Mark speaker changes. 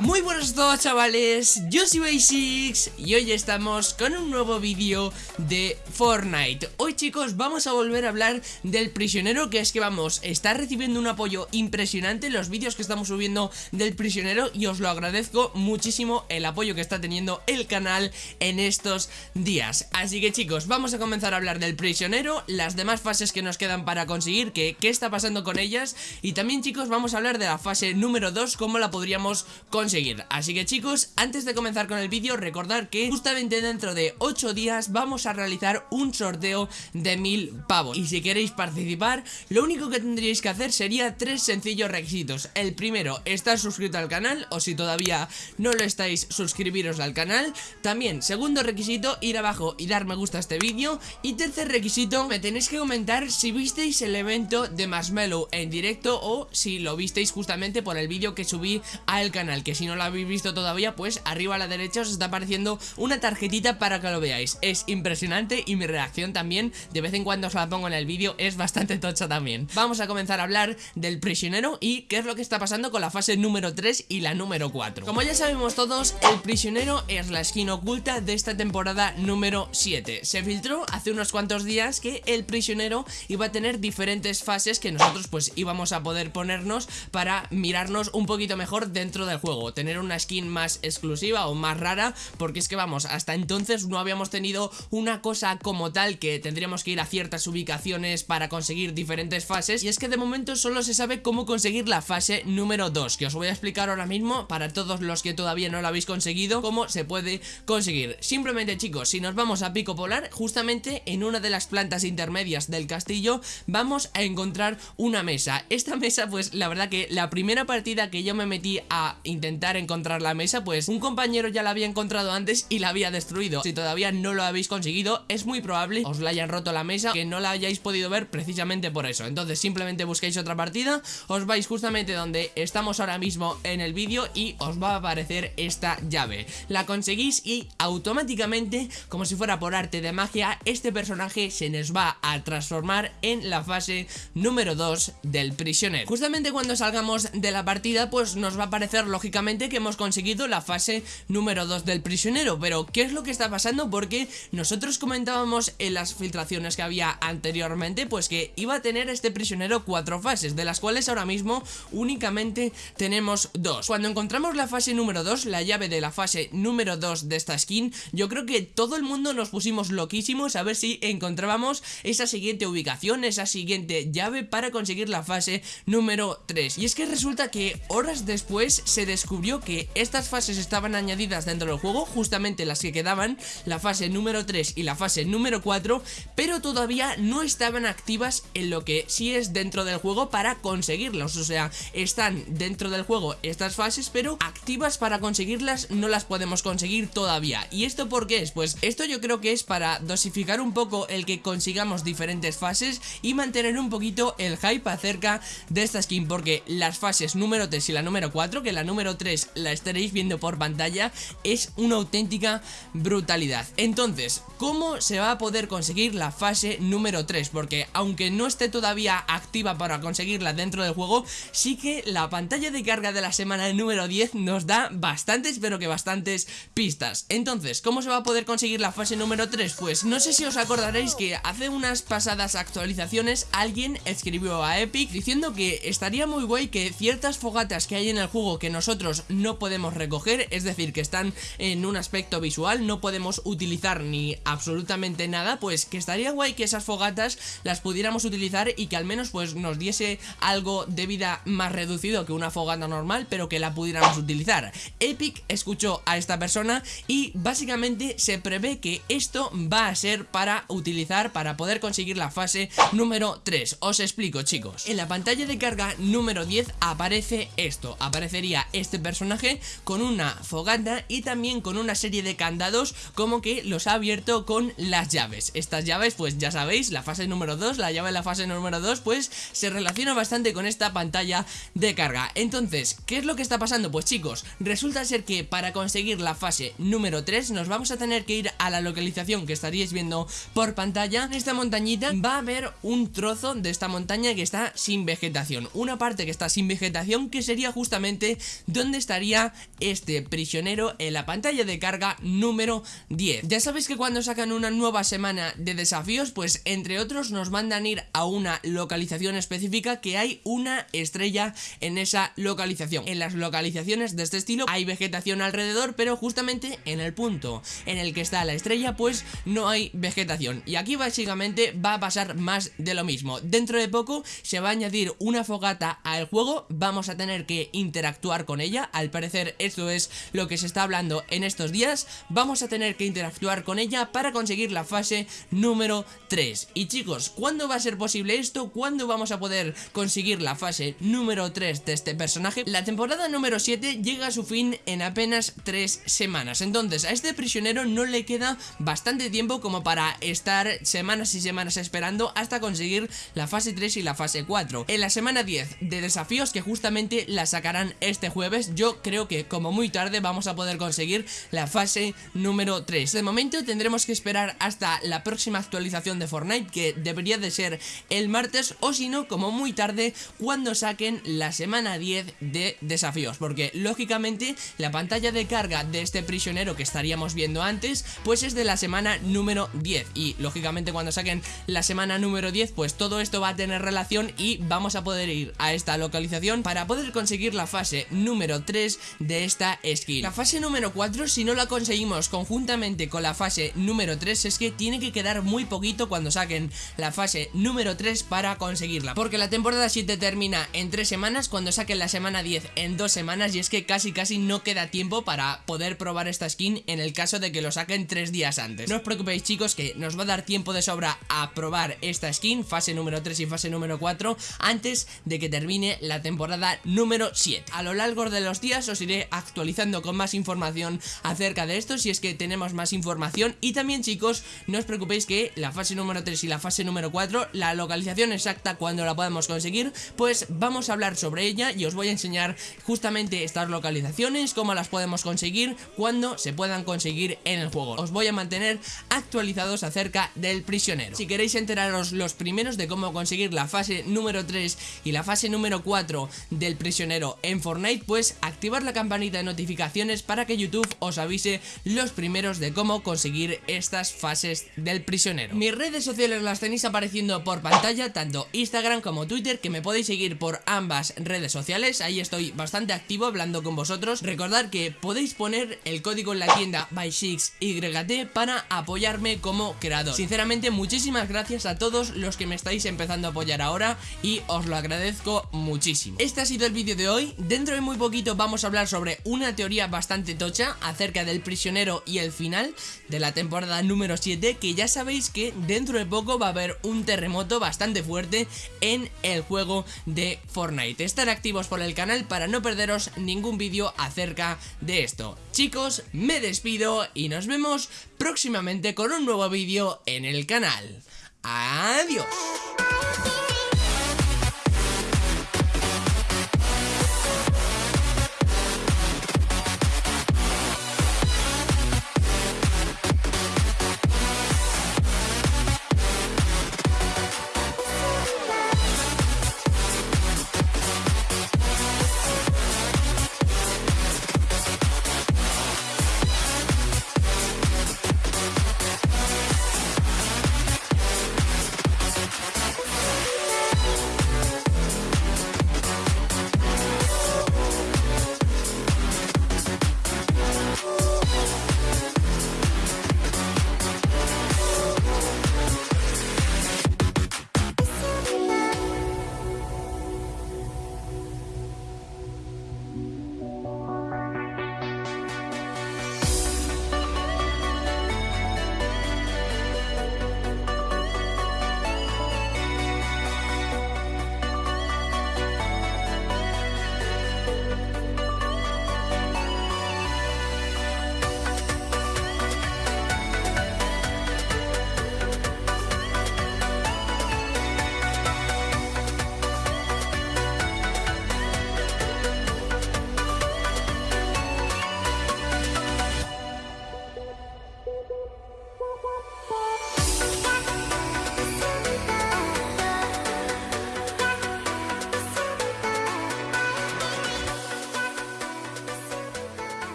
Speaker 1: Muy buenos a todos chavales, yo soy Basics y hoy estamos con un nuevo vídeo de Fortnite. Hoy chicos vamos a volver a hablar del prisionero que es que vamos, está recibiendo un apoyo impresionante los vídeos que estamos subiendo del prisionero Y os lo agradezco muchísimo el apoyo que está teniendo el canal en estos días. Así que chicos, vamos a comenzar a hablar del prisionero, las demás fases que nos quedan para conseguir, que, qué está pasando con ellas Y también chicos vamos a hablar de la fase número 2, cómo la podríamos conseguir Así que chicos, antes de comenzar con el vídeo, recordar que justamente dentro de 8 días vamos a realizar un sorteo de 1000 pavos. Y si queréis participar, lo único que tendríais que hacer sería tres sencillos requisitos. El primero, estar suscrito al canal, o si todavía no lo estáis, suscribiros al canal. También, segundo requisito, ir abajo y dar me gusta a este vídeo. Y tercer requisito, me tenéis que comentar si visteis el evento de Marshmallow en directo o si lo visteis justamente por el vídeo que subí al canal, que si no lo habéis visto todavía, pues arriba a la derecha os está apareciendo una tarjetita para que lo veáis. Es impresionante y mi reacción también, de vez en cuando os la pongo en el vídeo, es bastante tocha también. Vamos a comenzar a hablar del prisionero y qué es lo que está pasando con la fase número 3 y la número 4. Como ya sabemos todos, el prisionero es la skin oculta de esta temporada número 7. Se filtró hace unos cuantos días que el prisionero iba a tener diferentes fases que nosotros pues íbamos a poder ponernos para mirarnos un poquito mejor dentro del juego tener una skin más exclusiva o más rara porque es que vamos, hasta entonces no habíamos tenido una cosa como tal que tendríamos que ir a ciertas ubicaciones para conseguir diferentes fases. Y es que de momento solo se sabe cómo conseguir la fase número 2 que os voy a explicar ahora mismo para todos los que todavía no lo habéis conseguido cómo se puede conseguir. Simplemente chicos, si nos vamos a Pico Polar justamente en una de las plantas intermedias del castillo vamos a encontrar una mesa. Esta mesa pues la verdad que la primera partida que yo me metí a intentar encontrar la mesa Pues un compañero ya la había encontrado antes y la había destruido. Si todavía no lo habéis conseguido es muy probable os la hayan roto la mesa Que no la hayáis podido ver precisamente por eso. Entonces simplemente busquéis otra partida Os vais justamente donde estamos ahora mismo en el vídeo Y os va a aparecer esta llave. La conseguís y automáticamente como si fuera por arte de magia Este personaje se nos va a transformar en la fase número 2 del prisionero. Justamente cuando salgamos de la partida pues nos va a aparecer lógicamente que hemos conseguido la fase número 2 del prisionero. Pero ¿qué es lo que está pasando? Porque nosotros comentábamos en las filtraciones que había anteriormente Pues que iba a tener este prisionero cuatro fases De las cuales ahora mismo únicamente tenemos dos. Cuando encontramos la fase número 2, la llave de la fase número 2 de esta skin Yo creo que todo el mundo nos pusimos loquísimos a ver si encontrábamos esa siguiente ubicación Esa siguiente llave para conseguir la fase número 3 Y es que resulta que horas después se descubrió que estas fases estaban añadidas dentro del juego, justamente las que quedaban, la fase número 3 y la fase número 4, pero todavía no estaban activas en lo que sí es dentro del juego para conseguirlas, o sea, están dentro del juego estas fases, pero activas para conseguirlas no las podemos conseguir todavía. ¿Y esto por qué es? Pues esto yo creo que es para dosificar un poco el que consigamos diferentes fases y mantener un poquito el hype acerca de esta skin, porque las fases número 3 y la número 4, que la número 3 la estaréis viendo por pantalla es una auténtica brutalidad entonces, ¿cómo se va a poder conseguir la fase número 3? porque aunque no esté todavía activa para conseguirla dentro del juego sí que la pantalla de carga de la semana número 10 nos da bastantes pero que bastantes pistas entonces, ¿cómo se va a poder conseguir la fase número 3? pues no sé si os acordaréis que hace unas pasadas actualizaciones alguien escribió a Epic diciendo que estaría muy guay que ciertas fogatas que hay en el juego que nosotros no podemos recoger, es decir, que están en un aspecto visual, no podemos utilizar ni absolutamente nada, pues que estaría guay que esas fogatas las pudiéramos utilizar y que al menos pues nos diese algo de vida más reducido que una fogata normal, pero que la pudiéramos utilizar. Epic escuchó a esta persona y básicamente se prevé que esto va a ser para utilizar, para poder conseguir la fase número 3. Os explico chicos. En la pantalla de carga número 10 aparece esto, aparecería este personaje con una fogata y también con una serie de candados como que los ha abierto con las llaves. Estas llaves pues ya sabéis, la fase número 2, la llave de la fase número 2 pues se relaciona bastante con esta pantalla de carga. Entonces, ¿qué es lo que está pasando? Pues chicos, resulta ser que para conseguir la fase número 3 nos vamos a tener que ir a la localización que estaríais viendo por pantalla. En esta montañita va a haber un trozo de esta montaña que está sin vegetación. Una parte que está sin vegetación que sería justamente donde dónde estaría este prisionero en la pantalla de carga número 10. Ya sabéis que cuando sacan una nueva semana de desafíos, pues entre otros nos mandan ir a una localización específica que hay una estrella en esa localización. En las localizaciones de este estilo hay vegetación alrededor, pero justamente en el punto en el que está la estrella, pues no hay vegetación. Y aquí básicamente va a pasar más de lo mismo. Dentro de poco se va a añadir una fogata al juego, vamos a tener que interactuar con ella, al parecer esto es lo que se está hablando en estos días, vamos a tener que interactuar con ella para conseguir la fase número 3. Y chicos, ¿cuándo va a ser posible esto? ¿Cuándo vamos a poder conseguir la fase número 3 de este personaje? La temporada número 7 llega a su fin en apenas 3 semanas, entonces a este prisionero no le queda bastante tiempo como para estar semanas y semanas esperando hasta conseguir la fase 3 y la fase 4. En la semana 10 de desafíos que justamente la sacarán este jueves, yo creo que como muy tarde vamos a poder conseguir la fase número 3. De momento tendremos que esperar hasta la próxima actualización de Fortnite que debería de ser el martes o si no como muy tarde cuando saquen la semana 10 de desafíos porque lógicamente la pantalla de carga de este prisionero que estaríamos viendo antes pues es de la semana número 10 y lógicamente cuando saquen la semana número 10 pues todo esto va a tener relación y vamos a poder ir a esta localización para poder conseguir la fase número 3 de esta skin. La fase número 4 si no la conseguimos conjuntamente con la fase número 3 es que tiene que quedar muy poquito cuando saquen la fase número 3 para conseguirla. Porque la temporada 7 termina en 3 semanas cuando saquen la semana 10 en 2 semanas y es que casi casi no queda tiempo para poder probar esta skin en el caso de que lo saquen 3 días antes. No os preocupéis chicos que nos va a dar tiempo de sobra a probar esta skin, fase número 3 y fase número 4 antes de que termine la temporada número 7. A lo largo de los días os iré actualizando con más información acerca de esto si es que tenemos más información. Y también chicos no os preocupéis que la fase número 3 y la fase número 4 la localización exacta cuando la podemos conseguir pues vamos a hablar sobre ella y os voy a enseñar justamente estas localizaciones cómo las podemos conseguir cuando se puedan conseguir en el juego. Os voy a mantener actualizados acerca del prisionero. Si queréis enteraros los primeros de cómo conseguir la fase número 3 y la fase número 4 del prisionero en Fortnite, pues activar la campanita de notificaciones para que YouTube os avise los primeros de cómo conseguir estas fases del prisionero. Mis redes sociales las tenéis apareciendo por pantalla, tanto Instagram como Twitter, que me podéis seguir por ambas redes sociales, ahí estoy bastante activo hablando con vosotros. Recordad que podéis poner el código en la tienda by6YT para apoyarme como creador. Sinceramente, muchísimas gracias a todos los que me estáis empezando a apoyar ahora y os lo agradezco muchísimo. Este ha sido el vídeo de hoy, dentro de muy vamos a hablar sobre una teoría bastante tocha acerca del prisionero y el final de la temporada número 7 que ya sabéis que dentro de poco va a haber un terremoto bastante fuerte en el juego de Fortnite. Estar activos por el canal para no perderos ningún vídeo acerca de esto. Chicos, me despido y nos vemos próximamente con un nuevo vídeo en el canal. Adiós.